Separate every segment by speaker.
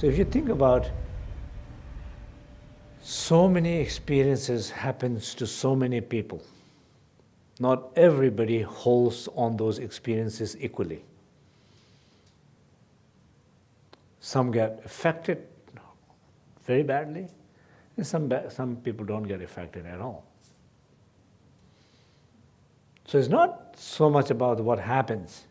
Speaker 1: So if you think about so many experiences happens to so many people. Not everybody holds on those experiences equally. Some get affected very badly, and some, some people don't get affected at all. So it's not so much about what happens,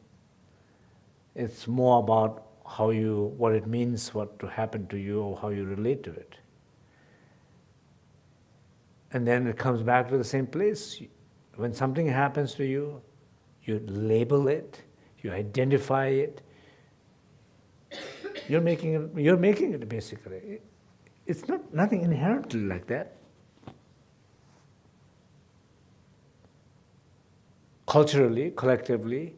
Speaker 1: it's more about how you, what it means, what to happen to you, or how you relate to it. And then it comes back to the same place. When something happens to you, you label it, you identify it. You're making it, you're making it basically. It's not nothing inherently like that. Culturally, collectively,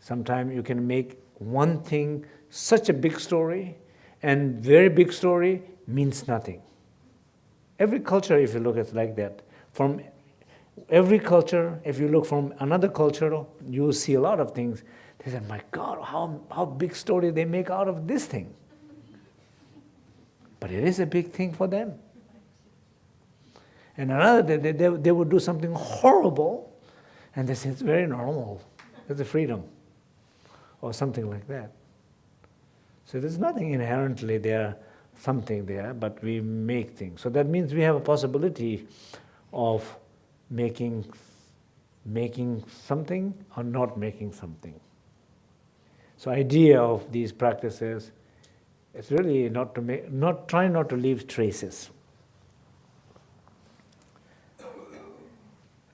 Speaker 1: sometimes you can make one thing such a big story and very big story means nothing. Every culture, if you look at it like that, from every culture, if you look from another culture, you see a lot of things. They said, my God, how, how big story they make out of this thing. But it is a big thing for them. And another, they, they, they would do something horrible, and they say, it's very normal. It's a freedom, or something like that. So there's nothing inherently there something there, but we make things. So that means we have a possibility of making, making something or not making something. So idea of these practices is really not to make, not try not to leave traces.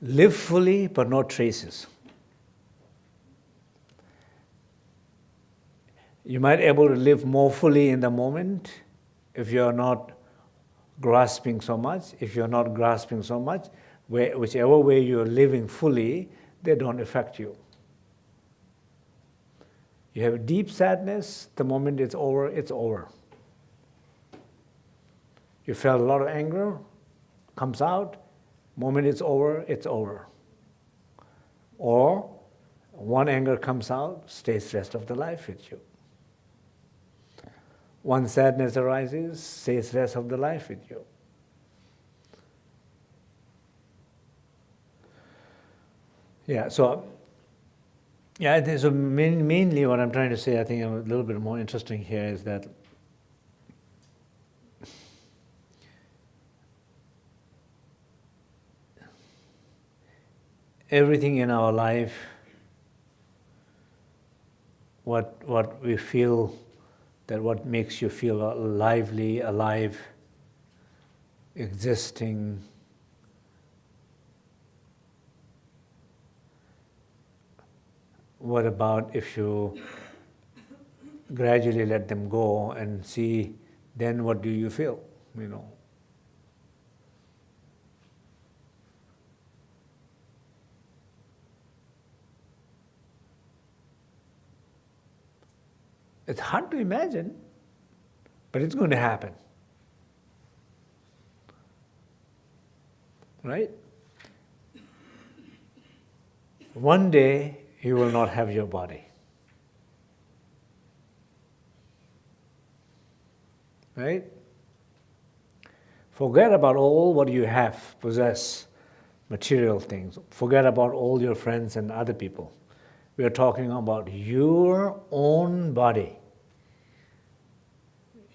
Speaker 1: Live fully, but not traces. You might be able to live more fully in the moment, if you're not grasping so much, if you're not grasping so much, where, whichever way you're living fully, they don't affect you. You have deep sadness, the moment it's over, it's over. You felt a lot of anger, comes out, moment it's over, it's over. Or one anger comes out, stays rest of the life with you. One sadness arises, stays rest of the life with you. Yeah, so yeah, I think so. Main, mainly, what I'm trying to say, I think, a little bit more interesting here is that everything in our life, what what we feel that what makes you feel lively, alive, existing, what about if you gradually let them go and see then what do you feel, you know? It's hard to imagine, but it's going to happen. Right? One day you will not have your body. Right? Forget about all what you have, possess, material things. Forget about all your friends and other people. We are talking about your own body.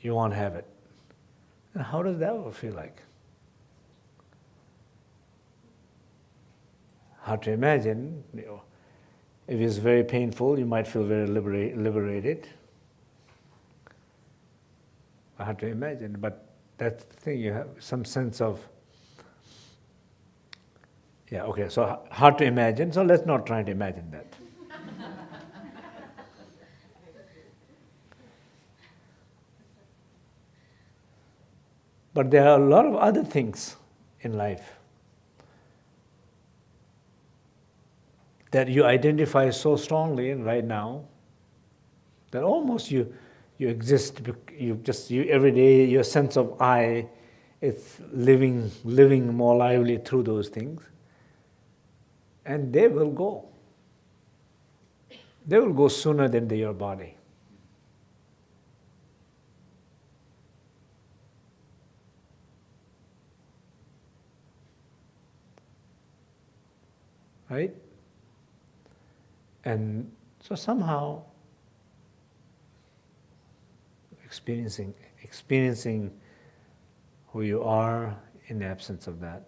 Speaker 1: You won't have it. And how does that feel like? Hard to imagine. You know, if it's very painful, you might feel very liberate, liberated. Hard to imagine, but that's the thing, you have some sense of yeah, okay, so hard to imagine, so let's not try to imagine that. But there are a lot of other things in life that you identify so strongly right now that almost you you exist you just you every day your sense of I is living living more lively through those things. And they will go. They will go sooner than your body right? And so somehow experiencing experiencing who you are in the absence of that.